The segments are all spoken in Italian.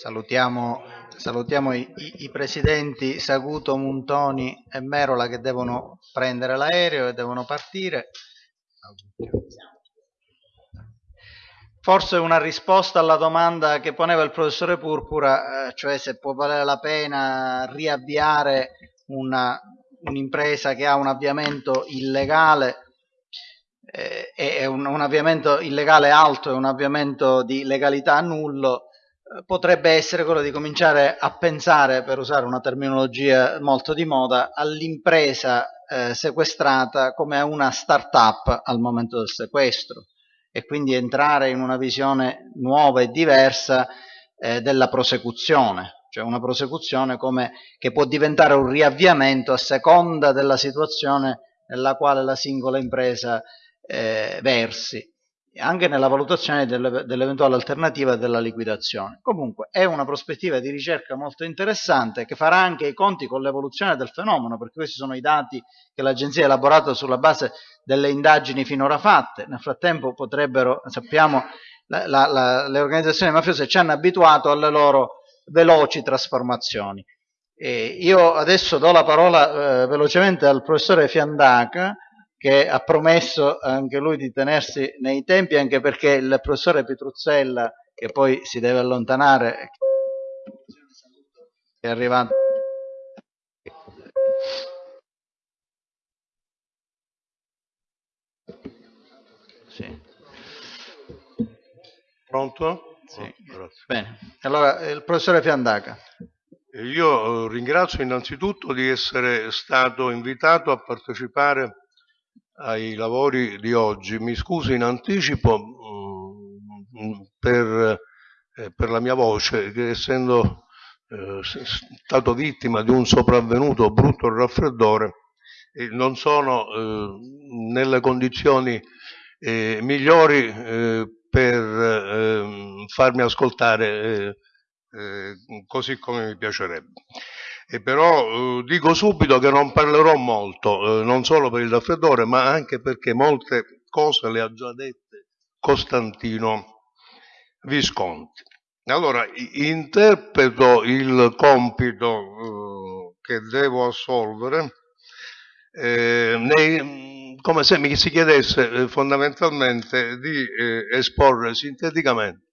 Salutiamo, salutiamo i, i, i, presidenti Saguto, Muntoni e Merola che devono prendere l'aereo e devono partire. Forse una risposta alla domanda che poneva il professore Purpura, eh, cioè se può valere la pena riavviare un'impresa che ha un avviamento illegale, eh, è un, un, avviamento illegale alto e un avviamento di legalità nullo, eh, potrebbe essere quello di cominciare a pensare, per usare una terminologia molto di moda, all'impresa eh, sequestrata come a una start-up al momento del sequestro e quindi entrare in una visione nuova e diversa eh, della prosecuzione, cioè una prosecuzione come, che può diventare un riavviamento a seconda della situazione nella quale la singola impresa eh, versi, anche nella valutazione dell'eventuale alternativa della liquidazione. Comunque è una prospettiva di ricerca molto interessante che farà anche i conti con l'evoluzione del fenomeno, perché questi sono i dati che l'agenzia ha elaborato sulla base delle indagini finora fatte. Nel frattempo potrebbero, sappiamo, la, la, la, le organizzazioni mafiose ci hanno abituato alle loro veloci trasformazioni. E io adesso do la parola eh, velocemente al professore Fiandaca, che ha promesso anche lui di tenersi nei tempi, anche perché il professore Petruzzella, che poi si deve allontanare, è arrivato. Sì. Pronto? Sì. Oh, Bene, allora il professore Fiandaca. Io ringrazio innanzitutto di essere stato invitato a partecipare ai lavori di oggi. Mi scuso in anticipo mm, per, eh, per, la mia voce, che essendo eh, stato vittima di un sopravvenuto brutto raffreddore, non sono eh, nelle condizioni migliori per ehm, farmi ascoltare così come mi piacerebbe. E però eh, dico subito che non parlerò molto, eh, non solo per il raffreddore, ma anche perché molte cose le ha già dette Costantino Visconti. Allora, interpreto il compito eh, che devo assolvere eh, nei, come se mi si chiedesse eh, fondamentalmente di eh, esporre sinteticamente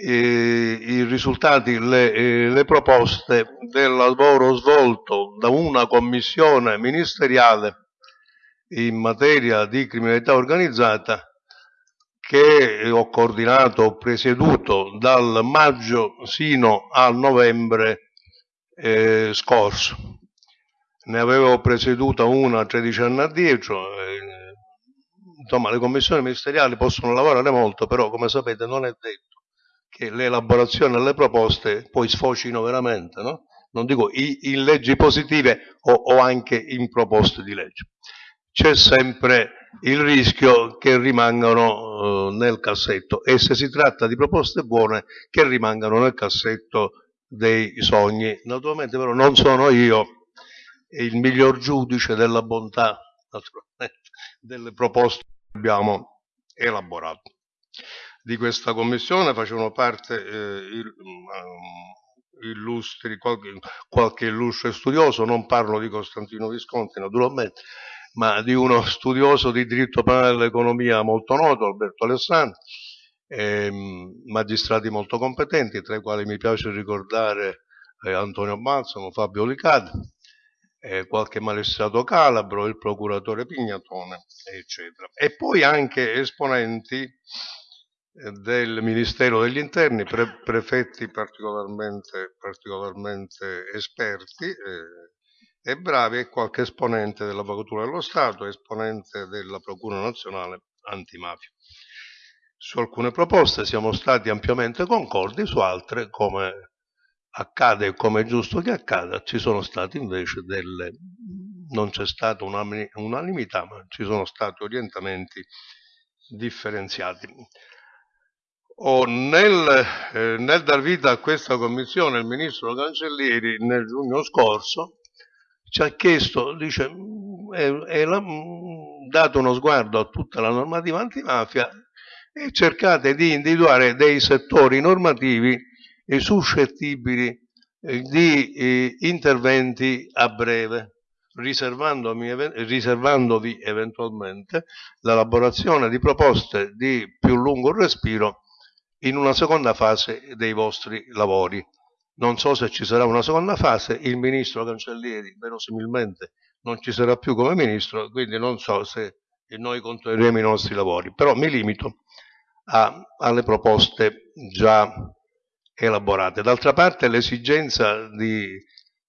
i risultati, le, le, proposte del lavoro svolto da una commissione ministeriale in materia di criminalità organizzata che ho coordinato, ho presieduto dal maggio sino al novembre eh, scorso. Ne avevo presieduta una 13 anni addietro, eh, insomma le commissioni ministeriali possono lavorare molto, però come sapete non è detto che le elaborazioni e le proposte poi sfocino veramente, no? non dico in leggi positive o, o anche in proposte di legge. C'è sempre il rischio che rimangano eh, nel cassetto e se si tratta di proposte buone che rimangano nel cassetto dei sogni. Naturalmente però non sono io il miglior giudice della bontà delle proposte che abbiamo elaborato di questa commissione facevano parte eh, il, um, illustri, qualche, qualche illustre studioso, non parlo di Costantino Visconti naturalmente, ma di uno studioso di diritto penale dell'economia molto noto, Alberto Alessandro, ehm, magistrati molto competenti, tra i quali mi piace ricordare eh, Antonio Balsamo, Fabio Licade, eh, qualche magistrato calabro, il procuratore Pignatone, eccetera. E poi anche esponenti del Ministero degli Interni, pre prefetti particolarmente, particolarmente esperti eh, e bravi e qualche esponente dell'Avvocatura dello Stato, esponente della Procura Nazionale Antimafia. Su alcune proposte siamo stati ampiamente concordi, su altre, come accade e come è giusto che accada, ci sono state invece delle... non c'è stata unanimità, ma ci sono stati orientamenti differenziati. Oh, nel, eh, nel, dar vita a questa commissione il ministro Cancellieri nel giugno scorso ci ha chiesto, dice, è, è la, dato uno sguardo a tutta la normativa antimafia e cercate di individuare dei settori normativi suscettibili eh, di eh, interventi a breve, riservandovi eventualmente l'elaborazione di proposte di più lungo respiro in una seconda fase dei vostri lavori. Non so se ci sarà una seconda fase, il ministro Cancellieri verosimilmente non ci sarà più come ministro, quindi non so se noi continueremo i nostri lavori, però mi limito a, alle proposte già elaborate. D'altra parte l'esigenza di,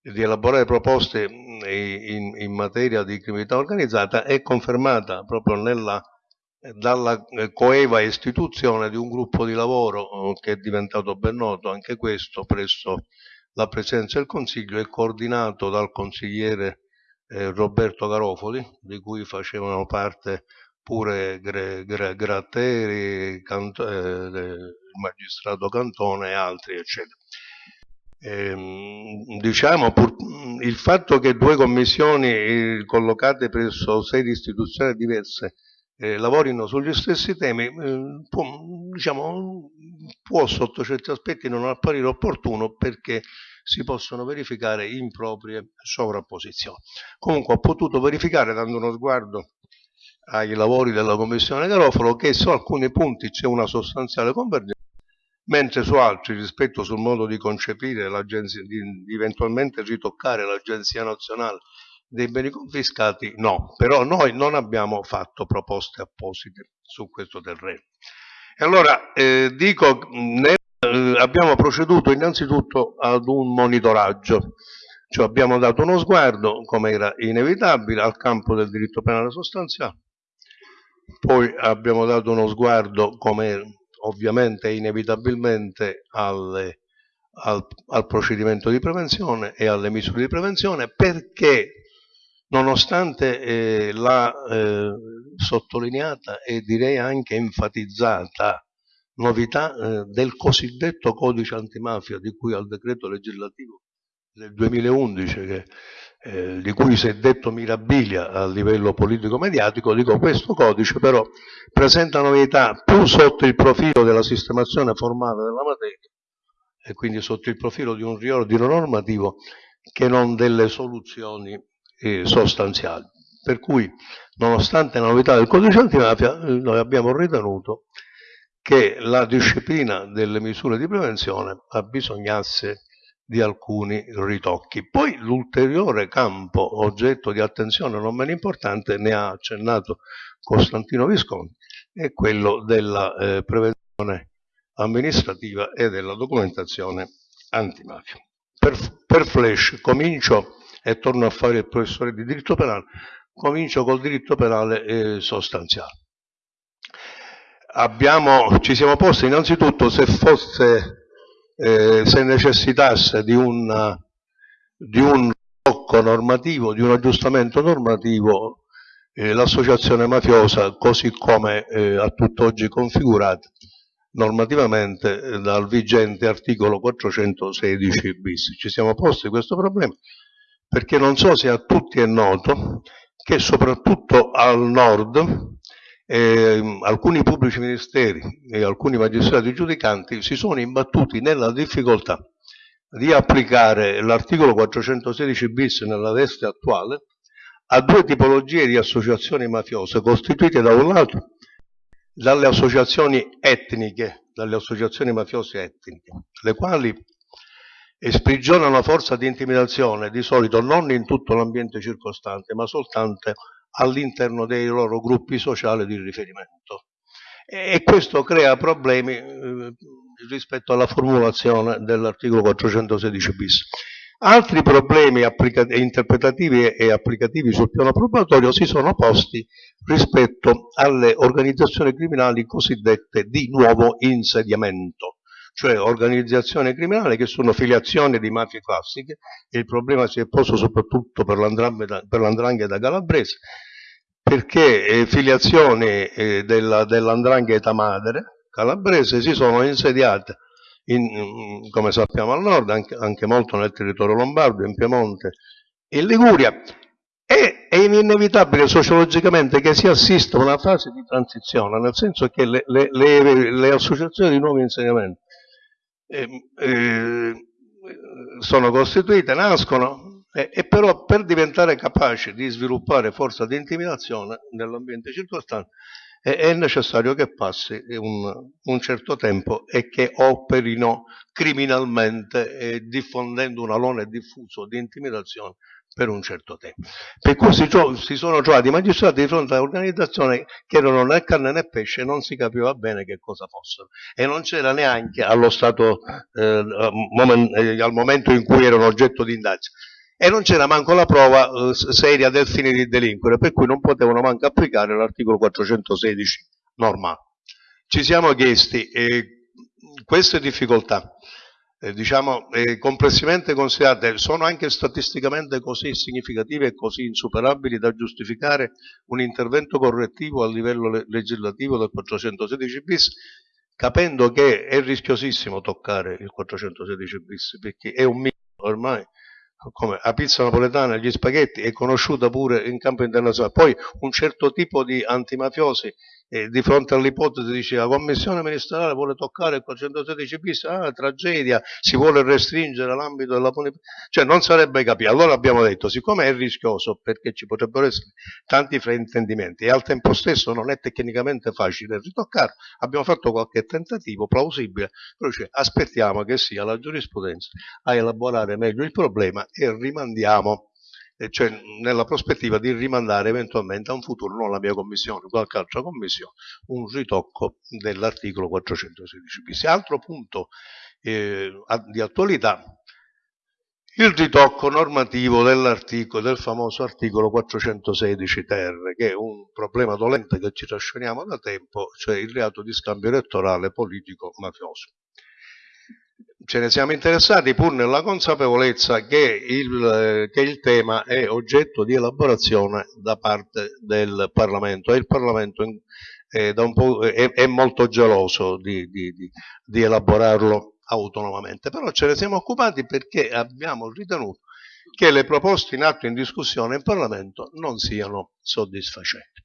di, elaborare proposte in, in, materia di criminalità organizzata è confermata proprio nella, dalla coeva istituzione di un gruppo di lavoro che è diventato ben noto anche questo presso la Presidenza del Consiglio e coordinato dal consigliere eh, Roberto Garofoli, di cui facevano parte pure Gre, Gre, Gratteri, Cant, eh, il magistrato Cantone e altri, eccetera. Eh, diciamo, pur, il fatto che due commissioni eh, collocate presso sedi istituzionali diverse eh, lavorino sugli stessi temi eh, può, diciamo, può sotto certi aspetti non apparire opportuno perché si possono verificare improprie sovrapposizioni. Comunque ho potuto verificare dando uno sguardo ai lavori della Commissione Garofalo che su alcuni punti c'è una sostanziale convergenza, mentre su altri, rispetto sul modo di concepire di, di eventualmente ritoccare l'Agenzia Nazionale dei beni confiscati, no. Però noi non abbiamo fatto proposte apposite su questo terreno. E allora eh, dico, nel eh, abbiamo proceduto innanzitutto ad un monitoraggio, cioè abbiamo dato uno sguardo, come era inevitabile, al campo del diritto penale sostanziale, poi abbiamo dato uno sguardo, come ovviamente inevitabilmente, alle, al, al procedimento di prevenzione e alle misure di prevenzione, perché nonostante eh, la eh, sottolineata e direi anche enfatizzata novità eh, del cosiddetto codice antimafia di cui al decreto legislativo del 2011 che, eh, di cui si è detto mirabilia a livello politico-mediatico, dico questo codice però presenta novità più sotto il profilo della sistemazione formale della materia e quindi sotto il profilo di un riordino normativo che non delle soluzioni eh, sostanziali. Per cui, nonostante la novità del codice antimafia, noi abbiamo ritenuto che la disciplina delle misure di prevenzione abbisognasse di alcuni ritocchi. Poi l'ulteriore campo oggetto di attenzione non meno importante, ne ha accennato Costantino Visconti, è quello della eh, prevenzione amministrativa e della documentazione antimafia. Per, per flash comincio e torno a fare il professore di diritto penale, comincio col diritto penale eh, sostanziale. Abbiamo, ci siamo posti innanzitutto se fosse, eh, se necessitasse di un, di un blocco normativo, di un aggiustamento normativo, eh, l'associazione mafiosa, così come eh, a tutt'oggi configurata normativamente eh, dal vigente articolo 416 bis. Ci siamo posti questo problema perché non so se a tutti è noto che soprattutto al nord eh, alcuni pubblici ministeri e alcuni magistrati giudicanti si sono imbattuti nella difficoltà di applicare l'articolo 416 bis nella veste attuale a due tipologie di associazioni mafiose costituite da un lato dalle associazioni etniche, dalle associazioni mafiose etniche, le quali sprigionano una forza di intimidazione di solito non in tutto l'ambiente circostante, ma soltanto all'interno dei loro gruppi sociali di riferimento. E questo crea problemi eh, rispetto alla formulazione dell'articolo 416 bis. Altri problemi interpretativi e applicativi sul piano probatorio si sono posti rispetto alle organizzazioni criminali cosiddette di nuovo insediamento cioè organizzazioni criminali che sono filiazioni di mafie classiche, il problema si è posto soprattutto per l'andrangheta calabrese, perché eh, filiazioni eh, dell'andrangheta madre calabrese si sono insediate, in, come sappiamo al nord, anche, anche molto nel territorio lombardo, in Piemonte, in Liguria, e è inevitabile sociologicamente che si assista a una fase di transizione, nel senso che le, le, le, le associazioni di nuovo insegnamento eh, sono costituite, nascono, e, e, però per diventare capaci di sviluppare forza di intimidazione nell'ambiente circostante è, è, necessario che passi un, un, certo tempo e che operino criminalmente eh, diffondendo un alone diffuso di intimidazione per un certo tempo. Per cui si, si sono trovati i magistrati di fronte a un'organizzazione che erano né carne né pesce non si capiva bene che cosa fossero. E non c'era neanche allo stato, eh, moment, eh, al momento in cui erano oggetto di indagine. E non c'era manco la prova eh, seria del fine di delinquere, per cui non potevano manco applicare l'articolo 416 normale. Ci siamo chiesti eh, queste difficoltà eh, diciamo, eh, complessivamente considerate, sono anche statisticamente così significative e così insuperabili da giustificare un intervento correttivo a livello le legislativo del 416 bis, capendo che è rischiosissimo toccare il 416 bis, perché è un mito ormai, come la pizza napoletana gli spaghetti, è conosciuta pure in campo internazionale. Poi un certo tipo di antimafiosi e di fronte all'ipotesi dice la commissione ministeriale vuole toccare il 416 bis, ah tragedia, si vuole restringere l'ambito della punibilità, cioè non sarebbe capito. Allora abbiamo detto, siccome è rischioso perché ci potrebbero essere tanti fraintendimenti e al tempo stesso non è tecnicamente facile ritoccarlo, abbiamo fatto qualche tentativo plausibile, però cioè, aspettiamo che sia la giurisprudenza a elaborare meglio il problema e rimandiamo cioè nella prospettiva di rimandare eventualmente a un futuro, non la mia commissione, qualche altra commissione, un ritocco dell'articolo 416 bis. Altro punto eh, di attualità, il ritocco normativo del famoso articolo 416 ter, che è un problema dolente che ci trasciniamo da tempo, cioè il reato di scambio elettorale politico mafioso ce ne siamo interessati pur nella consapevolezza che il, che il, tema è oggetto di elaborazione da parte del Parlamento e il Parlamento è, è, è molto geloso di, di, di, di, elaborarlo autonomamente. Però ce ne siamo occupati perché abbiamo ritenuto che le proposte in atto in discussione in Parlamento non siano soddisfacenti.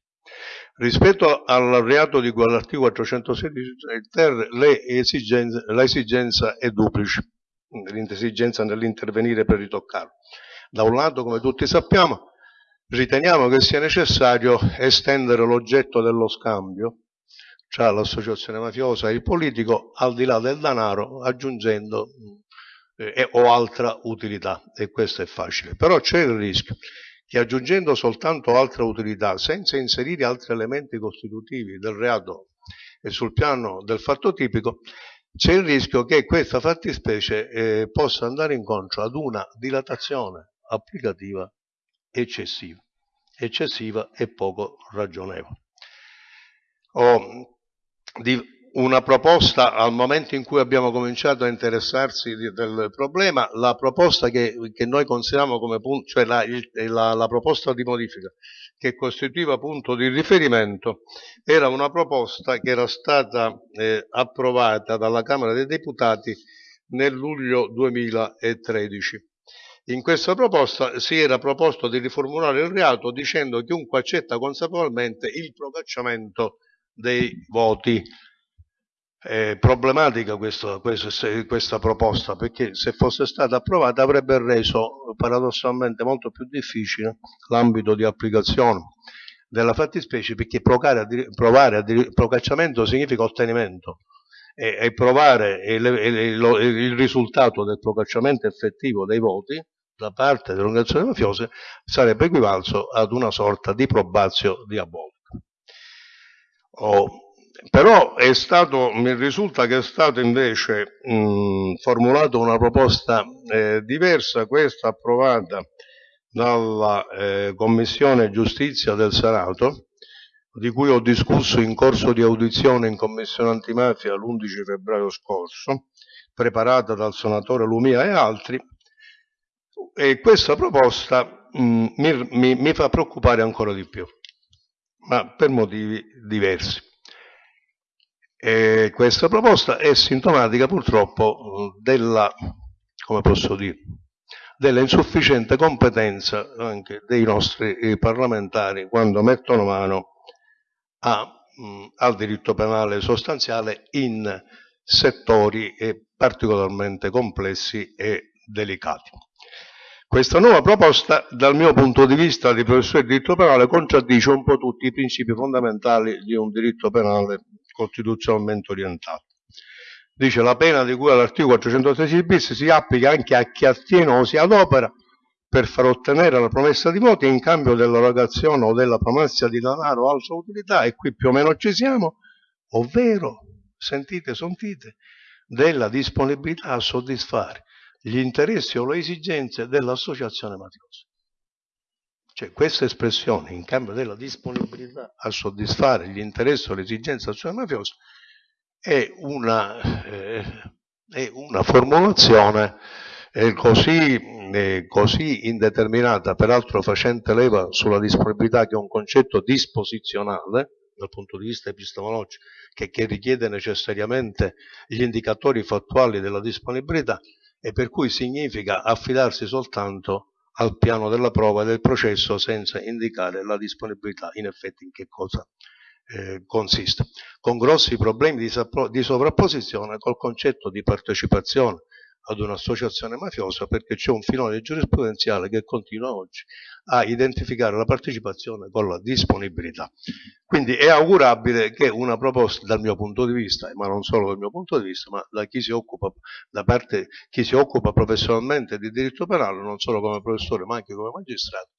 Rispetto al reato di cui all'articolo 416 ter, l'esigenza è duplice, l'esigenza nell'intervenire per ritoccarlo. Da un lato, come tutti sappiamo, riteniamo che sia necessario estendere l'oggetto dello scambio tra l'associazione mafiosa e il politico al di là del denaro aggiungendo eh, o altra utilità e questo è facile però c'è il rischio che aggiungendo soltanto altra utilità, senza inserire altri elementi costitutivi del reato e sul piano del fatto tipico, c'è il rischio che questa fattispecie eh, possa andare incontro ad una dilatazione applicativa eccessiva, eccessiva e poco ragionevole. O di, una proposta al momento in cui abbiamo cominciato a interessarsi di, del problema, la proposta che, che, noi consideriamo come punto, cioè la, il, la, la, proposta di modifica che costituiva punto di riferimento, era una proposta che era stata eh, approvata dalla Camera dei Deputati nel luglio 2013. In questa proposta si era proposto di riformulare il reato dicendo chiunque accetta consapevolmente il procacciamento dei voti è problematica questa, questa, questa, proposta perché se fosse stata approvata avrebbe reso paradossalmente molto più difficile l'ambito di applicazione della fattispecie perché provare a, provare procacciamento significa ottenimento e, e provare il, il, il, risultato del procacciamento effettivo dei voti da parte delle organizzazioni mafiose sarebbe equivalso ad una sorta di probazio diabolica. Oh, però stato, mi risulta che è stata invece mh, formulata una proposta eh, diversa, questa approvata dalla eh, Commissione Giustizia del Senato, di cui ho discusso in corso di audizione in Commissione Antimafia l'11 febbraio scorso, preparata dal senatore Lumia e altri, e questa proposta mh, mi, mi, mi fa preoccupare ancora di più, ma per motivi diversi. E questa proposta è sintomatica purtroppo della, dire, della insufficiente competenza anche dei nostri eh, parlamentari quando mettono mano a, mh, al diritto penale sostanziale in settori particolarmente complessi e delicati. Questa nuova proposta, dal mio punto di vista di professore di diritto penale, contraddice un po' tutti i principi fondamentali di un diritto penale costituzionalmente orientato. Dice la pena di cui all'articolo 416 bis si applica anche a chi attiene o si adopera per far ottenere la promessa di voti in cambio dell'erogazione o della promessa di denaro o altra utilità, e qui più o meno ci siamo, ovvero, sentite, sentite, della disponibilità a soddisfare gli interessi o le esigenze dell'associazione mafiosa. Cioè questa espressione, in cambio della disponibilità a soddisfare gli interessi o le esigenze dell'associazione mafiosa, è una, eh, è una formulazione eh, così, eh, così, indeterminata, peraltro facente leva sulla disponibilità che è un concetto disposizionale dal punto di vista epistemologico, che, che richiede necessariamente gli indicatori fattuali della disponibilità e per cui significa affidarsi soltanto al piano della prova e del processo senza indicare la disponibilità in effetti in che cosa eh, consiste, con grossi problemi di, di sovrapposizione col concetto di partecipazione ad un'associazione mafiosa perché c'è un filone giurisprudenziale che continua oggi a identificare la partecipazione con la disponibilità. Quindi è augurabile che una proposta dal mio punto di vista, ma non solo dal mio punto di vista, ma da chi si occupa, da parte chi si occupa professionalmente di diritto penale, non solo come professore ma anche come magistrato,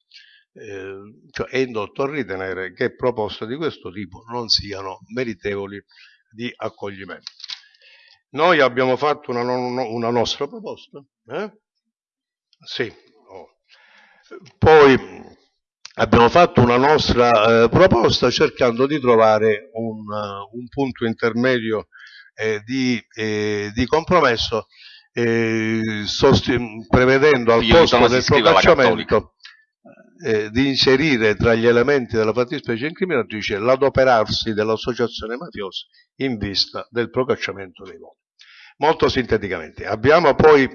eh, cioè è indotto a ritenere che proposte di questo tipo non siano meritevoli di accoglimento. Noi abbiamo fatto una, una nostra proposta, eh? sì. Oh. poi abbiamo fatto una nostra eh, proposta cercando di trovare un, uh, un punto intermedio eh, di, eh, di, compromesso eh, prevedendo al posto del procacciamento eh, di inserire tra gli elementi della fattispecie incriminatrice l'adoperarsi dell'associazione mafiosa in vista del procacciamento dei voti. Molto sinteticamente, abbiamo poi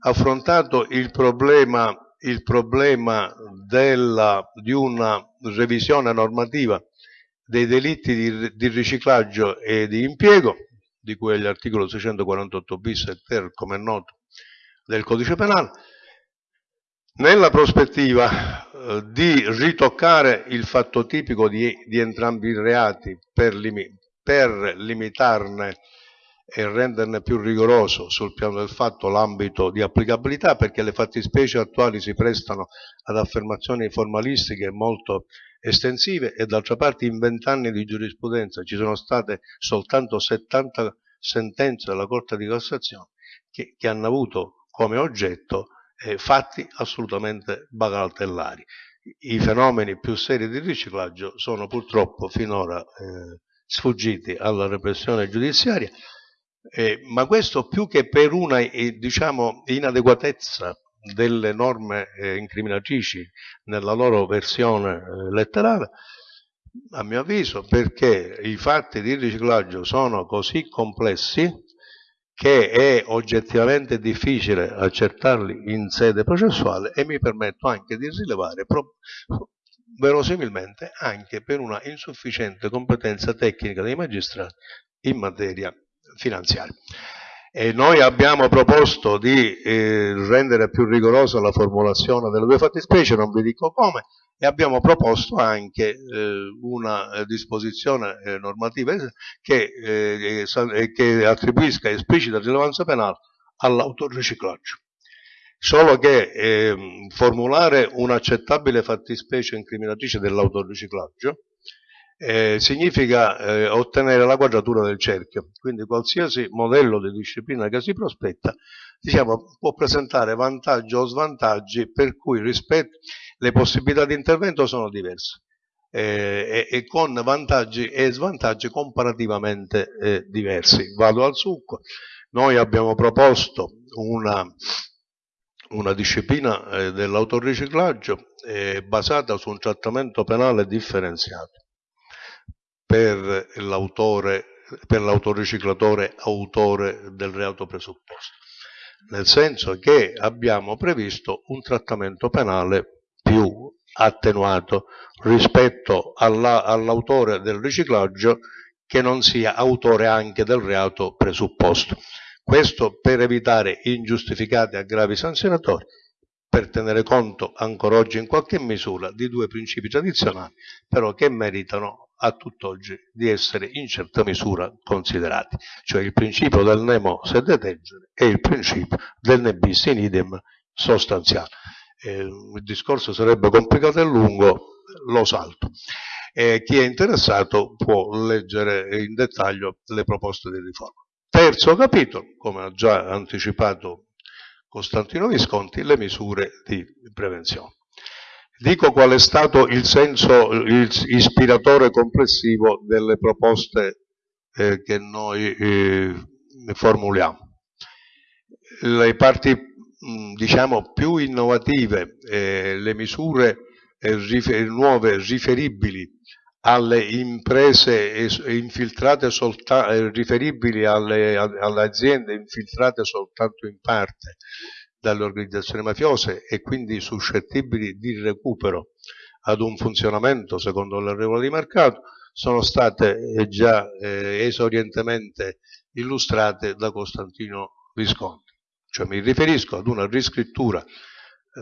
affrontato il problema, il problema della, di una revisione normativa dei delitti di, di, riciclaggio e di impiego, di cui è l'articolo 648 bis e ter, come è noto, del codice penale, nella prospettiva eh, di ritoccare il fatto tipico di, di entrambi i reati per, limi, per limitarne e renderne più rigoroso sul piano del fatto l'ambito di applicabilità perché le fattispecie attuali si prestano ad affermazioni formalistiche molto estensive e d'altra parte in vent'anni di giurisprudenza ci sono state soltanto 70 sentenze della Corte di Cassazione che, che hanno avuto come oggetto eh, fatti assolutamente bagatellari. I fenomeni più seri di riciclaggio sono purtroppo finora eh, sfuggiti alla repressione giudiziaria eh, ma questo più che per una eh, diciamo, inadeguatezza delle norme eh, incriminatrici nella loro versione eh, letterale, a mio avviso, perché i fatti di riciclaggio sono così complessi che è oggettivamente difficile accertarli in sede processuale e mi permetto anche di rilevare verosimilmente anche per una insufficiente competenza tecnica dei magistrati in materia finanziario. E noi abbiamo proposto di eh, rendere più rigorosa la formulazione delle due fattispecie, non vi dico come, e abbiamo proposto anche eh, una disposizione eh, normativa che, eh, che, attribuisca esplicita rilevanza penale all'autoriciclaggio. Solo che ehm, formulare un'accettabile fattispecie incriminatrice dell'autoriciclaggio eh, significa eh, ottenere la quadratura del cerchio, quindi qualsiasi modello di disciplina che si prospetta diciamo, può presentare vantaggi o svantaggi per cui rispetto, le possibilità di intervento sono diverse eh, e, e, con vantaggi e svantaggi comparativamente eh, diversi. Vado al succo, noi abbiamo proposto una, una disciplina eh, dell'autoriciclaggio eh, basata su un trattamento penale differenziato per l'autore, per l'autoriciclatore autore del reato presupposto, nel senso che abbiamo previsto un trattamento penale più attenuato rispetto all'autore del riciclaggio che non sia autore anche del reato presupposto. Questo per evitare ingiustificati aggravi sanzionatori, per tenere conto ancora oggi in qualche misura di due principi tradizionali, però che meritano a tutt'oggi di essere in certa misura considerati, cioè il principio del nemo sed etegere e il principio del ne bis in idem sostanziale. Eh, il discorso sarebbe complicato e lungo, lo salto. Eh, chi è interessato può leggere in dettaglio le proposte di riforma. Terzo capitolo, come ha già anticipato Costantino Visconti, le misure di prevenzione. Dico qual è stato il senso il ispiratore complessivo delle proposte eh, che noi eh, formuliamo. Le parti mh, diciamo più innovative, eh, le misure eh, rifer nuove riferibili alle imprese infiltrate soltanto, eh, riferibili alle, alle aziende infiltrate soltanto in parte dalle organizzazioni mafiose e quindi suscettibili di recupero ad un funzionamento secondo le regole di mercato sono state eh, già eh, esorientemente illustrate da Costantino Visconti. Cioè mi riferisco ad una riscrittura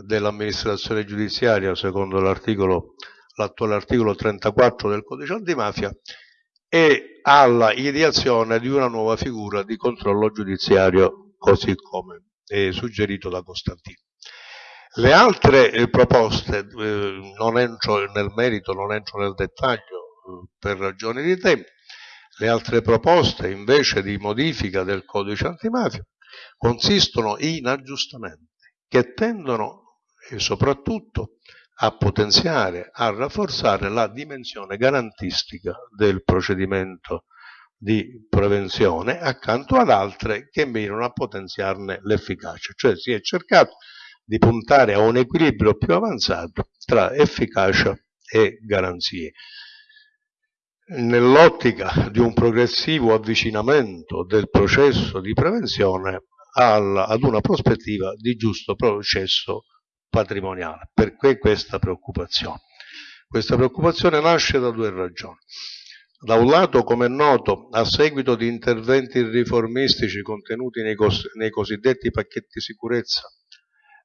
dell'amministrazione giudiziaria secondo l'articolo l'attuale articolo 34 del codice antimafia, e alla ideazione di una nuova figura di controllo giudiziario, così come è suggerito da Costantino. Le altre eh, proposte, eh, non entro nel merito, non entro nel dettaglio eh, per ragioni di tempo, le altre proposte invece di modifica del codice antimafia consistono in aggiustamenti che tendono soprattutto a potenziare, a rafforzare la dimensione garantistica del procedimento di prevenzione accanto ad altre che mirano a potenziarne l'efficacia. Cioè si è cercato di puntare a un equilibrio più avanzato tra efficacia e garanzie. Nell'ottica di un progressivo avvicinamento del processo di prevenzione ad una prospettiva di giusto processo patrimoniale. Perché questa preoccupazione? Questa preoccupazione nasce da due ragioni. Da un lato, come è noto, a seguito di interventi riformistici contenuti nei, cos nei cosiddetti pacchetti sicurezza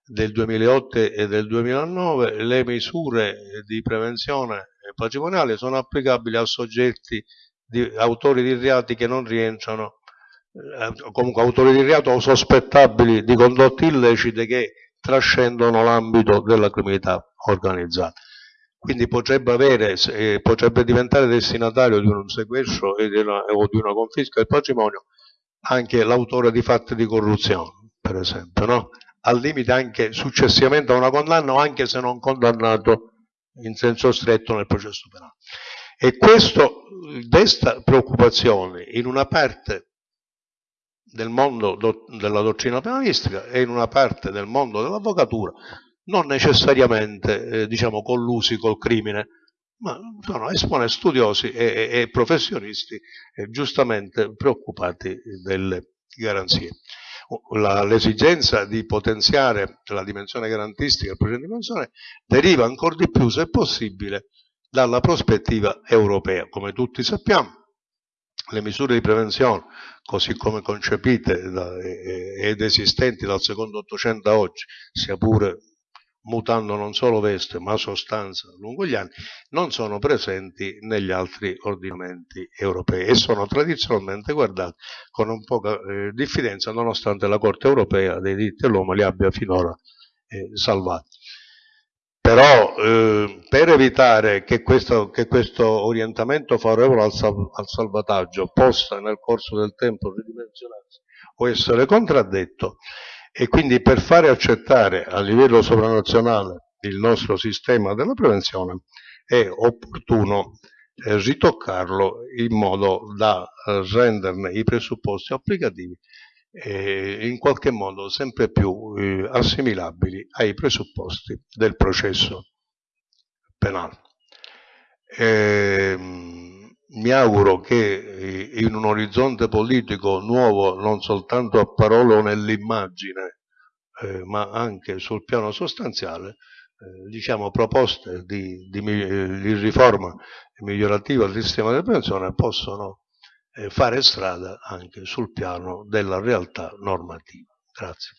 del 2008 e del 2009, le misure di prevenzione patrimoniale sono applicabili a soggetti di, autori di reati che non rientrano, eh, comunque autori di reato o sospettabili di condotte illecite che trascendono l'ambito della criminalità organizzata. Quindi potrebbe, avere, eh, potrebbe diventare destinatario di un sequestro di una, o di una confisca del patrimonio anche l'autore di fatti di corruzione, per esempio, no? al limite anche successivamente a una condanna o anche se non condannato in senso stretto nel processo penale. E questo desta preoccupazione in una parte del mondo do, della dottrina penalistica e in una parte del mondo dell'avvocatura, non necessariamente eh, diciamo, collusi col crimine, ma sono esponenti studiosi e, e, professionisti eh, giustamente preoccupati delle garanzie. L'esigenza di potenziare la dimensione garantistica del progetto di dimensione deriva ancora di più, se possibile, dalla prospettiva europea. Come tutti sappiamo, le misure di prevenzione, così come concepite ed esistenti dal secondo Ottocento a oggi, sia pure mutando non solo veste ma sostanza lungo gli anni, non sono presenti negli altri ordinamenti europei e sono tradizionalmente guardati con un poca eh, diffidenza nonostante la Corte europea dei diritti dell'uomo li abbia finora eh, salvati. Però eh, per evitare che questo, che questo, orientamento favorevole al, sal, al, salvataggio possa nel corso del tempo ridimensionarsi o essere contraddetto e quindi per fare accettare a livello sovranazionale il nostro sistema della prevenzione è opportuno eh, ritoccarlo in modo da eh, renderne i presupposti applicativi eh, in qualche modo sempre più eh, assimilabili ai presupposti del processo penale. Eh, mi auguro che eh, in un orizzonte politico nuovo, non soltanto a parole o nell'immagine, eh, ma anche sul piano sostanziale, eh, diciamo, proposte di, di, di riforma migliorativa del sistema di pensione possono eh, fare strada anche sul piano della realtà normativa. Grazie.